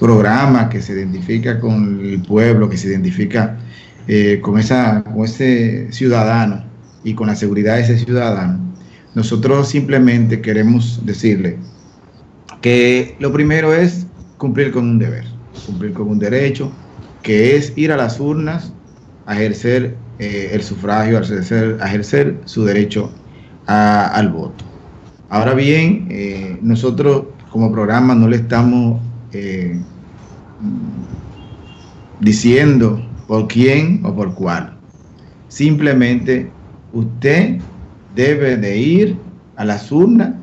programa que se identifica con el pueblo, que se identifica eh, con, esa, con ese ciudadano y con la seguridad de ese ciudadano, nosotros simplemente queremos decirle que lo primero es cumplir con un deber, cumplir con un derecho, que es ir a las urnas a ejercer eh, el sufragio, a ejercer, ejercer su derecho al voto. Ahora bien, eh, nosotros como programa no le estamos diciendo por quién o por cuál. Simplemente usted debe de ir a las urnas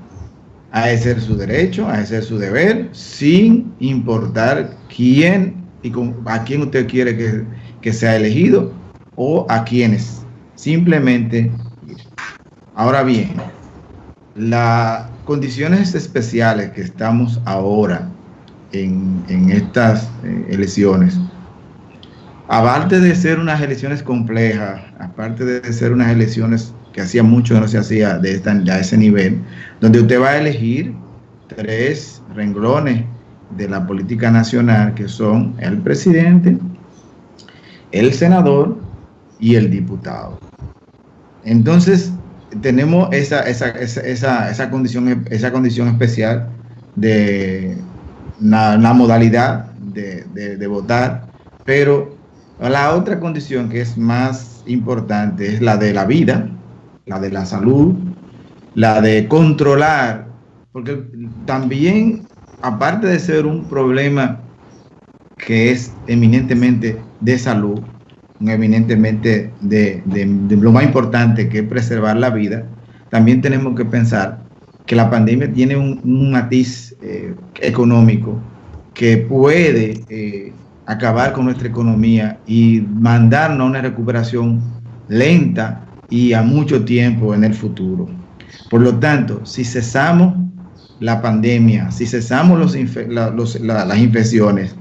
a ejercer su derecho, a ejercer su deber, sin importar quién y a quién usted quiere que, que sea elegido o a quienes. Simplemente ir. Ahora bien, las condiciones especiales que estamos ahora en, estas eh, elecciones, aparte de ser unas elecciones complejas, aparte de ser unas elecciones que hacía mucho no se hacía de esta, a ese nivel, donde usted va a elegir tres renglones de la política nacional, que son el presidente, el senador y el diputado. Entonces, tenemos esa, esa, esa, esa, condición, esa condición especial de la, modalidad de, de, votar, pero la otra condición que es más importante es la de la vida, la de la salud, la de controlar, porque también, aparte de ser un problema que es eminentemente de salud, eminentemente de, lo más importante que es preservar la vida, también tenemos que pensar que la pandemia tiene un, matiz eh, económico que puede eh, acabar con nuestra economía y mandarnos a una recuperación lenta y a mucho tiempo en el futuro. Por lo tanto, si cesamos la pandemia, si cesamos las infecciones,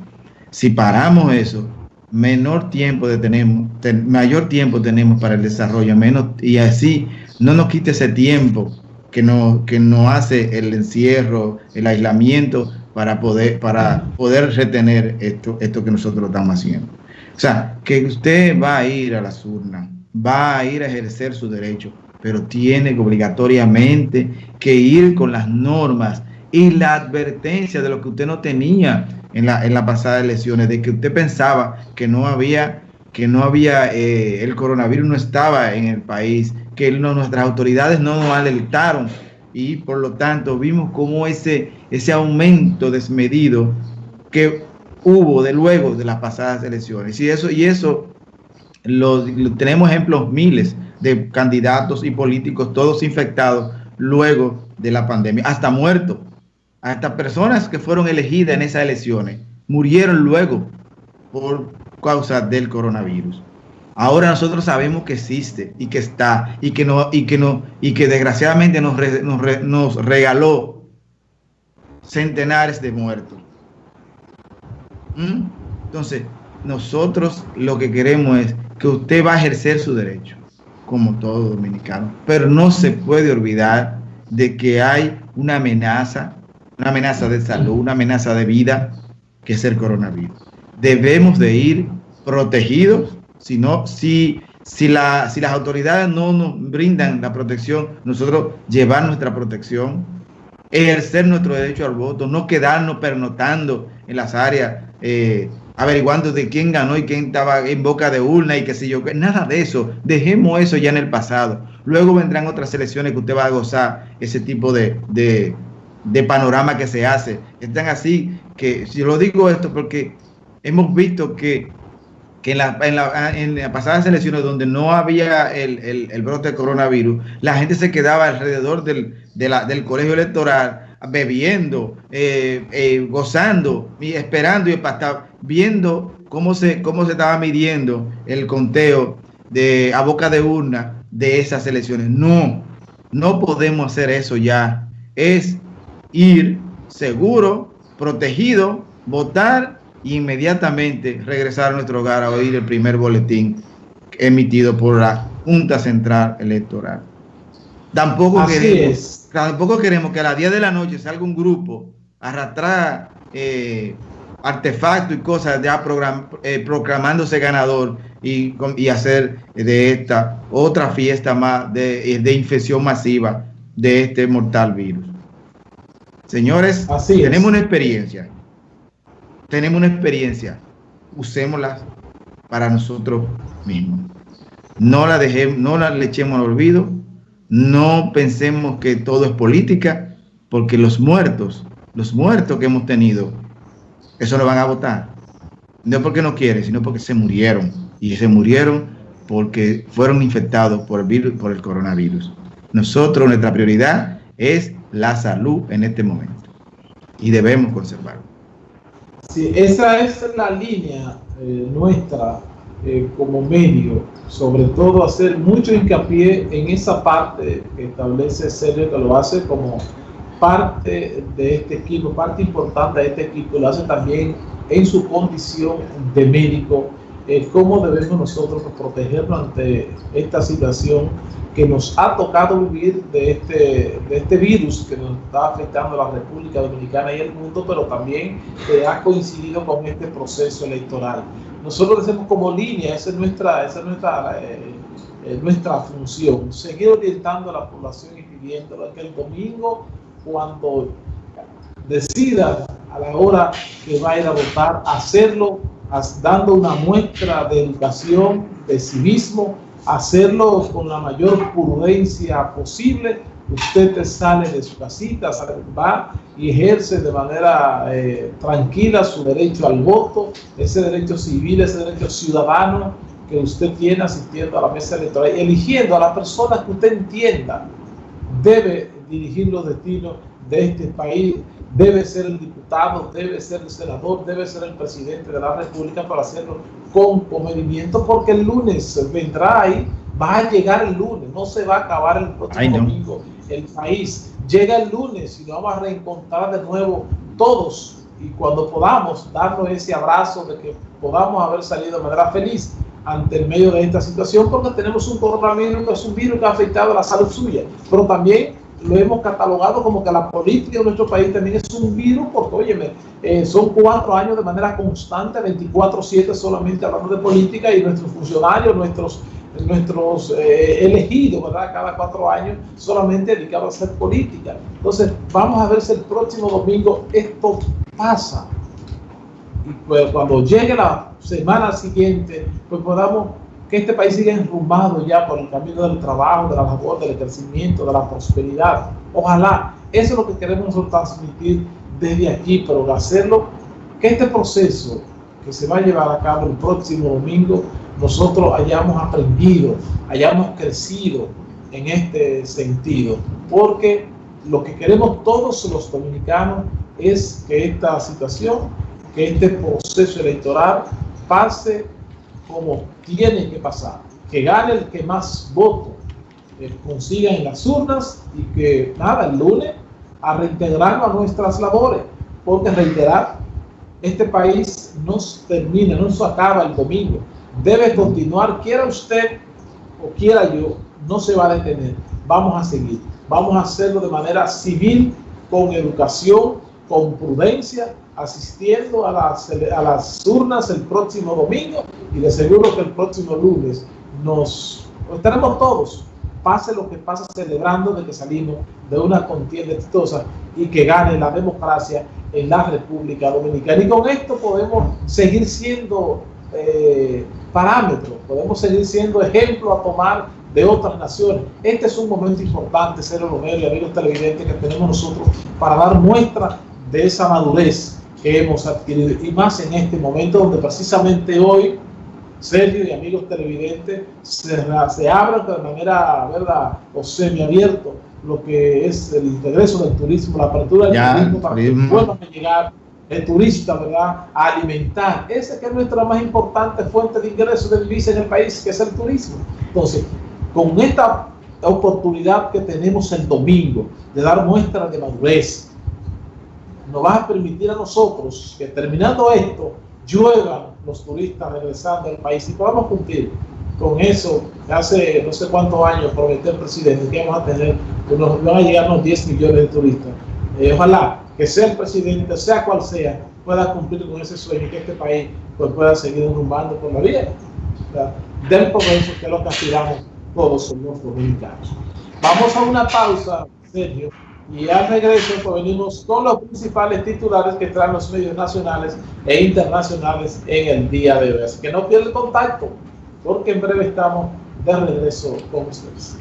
si paramos eso, menor tiempo tenemos, mayor tiempo tenemos para el desarrollo, menos, y así no nos quite ese tiempo que nos, que nos hace el encierro, el aislamiento para poder, para poder retener esto, esto que nosotros estamos haciendo. O sea, que usted va a ir a las urnas, va a ir a ejercer su derecho, pero tiene obligatoriamente que ir con las normas y la advertencia de lo que usted no tenía en la, en pasada elecciones, de que usted pensaba que no había, que no había, eh, el coronavirus no estaba en el país, que nuestras autoridades no nos alertaron y por lo tanto vimos como ese, ese aumento desmedido que hubo de luego de las pasadas elecciones. Y eso, y eso tenemos ejemplos miles de candidatos y políticos, todos infectados luego de la pandemia, hasta muertos hasta personas que fueron elegidas en esas elecciones murieron luego por causa del coronavirus. Ahora nosotros sabemos que existe y que está y que no y que no y que desgraciadamente nos, nos, regaló centenares de muertos. ¿Mm? Entonces, nosotros lo que queremos es que usted va a ejercer su derecho, como todo dominicano, pero no se puede olvidar de que hay una amenaza una amenaza de salud, una amenaza de vida, que es el coronavirus. Debemos de ir protegidos, si, no, si, si, la, si las autoridades no nos brindan la protección, nosotros llevar nuestra protección, ejercer nuestro derecho al voto, no quedarnos pernotando en las áreas, eh, averiguando de quién ganó y quién estaba en boca de urna y qué sé yo, nada de eso, dejemos eso ya en el pasado. Luego vendrán otras elecciones que usted va a gozar ese tipo de, de panorama que se hace. Están así que, si lo digo esto porque hemos visto que, que en, la, en, las pasadas elecciones donde no había el, brote de coronavirus, la gente se quedaba alrededor del, del colegio electoral bebiendo, eh, eh, gozando y esperando y viendo cómo se, cómo se estaba midiendo el conteo de, a boca de urna de esas elecciones. No, no podemos hacer eso ya. Es ir seguro, protegido, votar inmediatamente regresar a nuestro hogar a oír el primer boletín emitido por la Junta Central Electoral. Tampoco queremos, tampoco queremos que a las 10 de la noche salga un grupo a arrastrar eh, artefactos y cosas ya eh, proclamándose ganador y, y, hacer de esta otra fiesta más de, de infección masiva de este mortal virus. Señores, tenemos una experiencia. Tenemos una experiencia. Usémosla para nosotros mismos. No la dejemos, no la le echemos al olvido. No pensemos que todo es política, porque los muertos, los muertos que hemos tenido, eso lo van a votar. No porque no quieren, sino porque se murieron. Y se murieron porque fueron infectados por el virus, por el coronavirus. Nosotros, nuestra prioridad es la salud en este momento y debemos conservarlo. Sí, esa es la línea eh, nuestra eh, como medio, sobre todo hacer mucho hincapié en esa parte que establece Sergio, que lo hace como parte de este equipo, parte importante de este equipo, lo hace también en su condición de médico, eh, cómo debemos nosotros protegernos ante esta situación que nos ha tocado vivir de este, de este virus que nos está afectando a la República Dominicana y el mundo, pero también que ha coincidido con este proceso electoral. Nosotros decimos como línea, esa es nuestra, esa es nuestra, eh, eh, nuestra función, seguir orientando a la población y pidiéndole que el domingo, cuando decida a la hora que va a ir a votar, hacerlo dando una muestra de educación, de civismo, hacerlo con la mayor prudencia posible. Usted sale de su casita, va y ejerce de manera eh, tranquila su derecho al voto, ese derecho civil, ese derecho ciudadano que usted tiene asistiendo a la mesa electoral, eligiendo a las personas que usted entienda debe dirigir los destinos de este país, debe ser el diputado, debe ser el senador, debe ser el presidente de la República para hacerlo con comedimiento, porque el lunes vendrá ahí, va a llegar el lunes, no se va a acabar el próximo domingo el país. Llega el lunes y nos vamos a reencontrar de nuevo todos y cuando podamos darnos ese abrazo de que podamos haber salido de manera feliz ante el medio de esta situación porque tenemos un coronavirus que es un virus que ha afectado a la salud suya, pero también lo hemos catalogado como que la política de nuestro país también es un virus, porque, óyeme, eh, son cuatro años de manera constante, 24-7 solamente hablando de política y nuestros funcionarios, nuestros, nuestros eh, elegidos, ¿verdad? Cada cuatro años solamente dedicados a hacer política. Entonces, vamos a ver si el próximo domingo esto pasa. Y pues, cuando llegue la semana siguiente, pues podamos que este país siga enrumbado ya por el camino del trabajo, de la labor, del crecimiento, de la prosperidad. Ojalá, eso es lo que queremos transmitir desde aquí, pero hacerlo, que este proceso que se va a llevar a cabo el próximo domingo, nosotros hayamos aprendido, hayamos crecido en este sentido, porque lo que queremos todos los dominicanos es que esta situación, que este proceso electoral pase como tiene que pasar, que gane el que más votos eh, consiga en las urnas y que nada, el lunes a reintegrarnos a nuestras labores, porque reiterar, este país no termina, no se acaba el domingo, debe continuar, quiera usted o quiera yo, no se va a detener, vamos a seguir, vamos a hacerlo de manera civil, con educación, con prudencia, asistiendo a las, a las urnas el próximo domingo y de seguro que el próximo lunes nos estaremos todos, pase lo que pase, celebrando de que salimos de una contienda exitosa y que gane la democracia en la República Dominicana. Y con esto podemos seguir siendo eh, parámetros, podemos seguir siendo ejemplo a tomar de otras naciones. Este es un momento importante, ser Romero y amigos televidentes, que tenemos nosotros para dar muestra de esa madurez que hemos adquirido y más en este momento donde precisamente hoy Sergio y amigos televidentes se, se abran de manera verdad o semiabierto lo que es el regreso del turismo, la apertura del turismo para que puedan llegar el turista, ¿verdad? A alimentar. Esa que es nuestra más importante fuente de ingresos de divisa en el país, que es el turismo. Entonces, con esta oportunidad que tenemos el domingo de dar muestras de madurez, nos va a permitir a nosotros que terminando esto, lluevan los turistas regresando al país y podamos cumplir con eso hace no sé cuántos años prometió el presidente que vamos a tener, unos, van a llegar unos 10 millones de turistas. Eh, ojalá que sea el presidente, sea cual sea, pueda cumplir con ese sueño y que este país pues, pueda seguir rumbando por la vía del progreso que lo que aspiramos todos los dominicanos. Vamos a una pausa, Sergio, y al regreso pues, venimos con los principales titulares que traen los medios nacionales e internacionales en el día de hoy. Así que no pierdan contacto, porque en breve estamos de regreso con ustedes.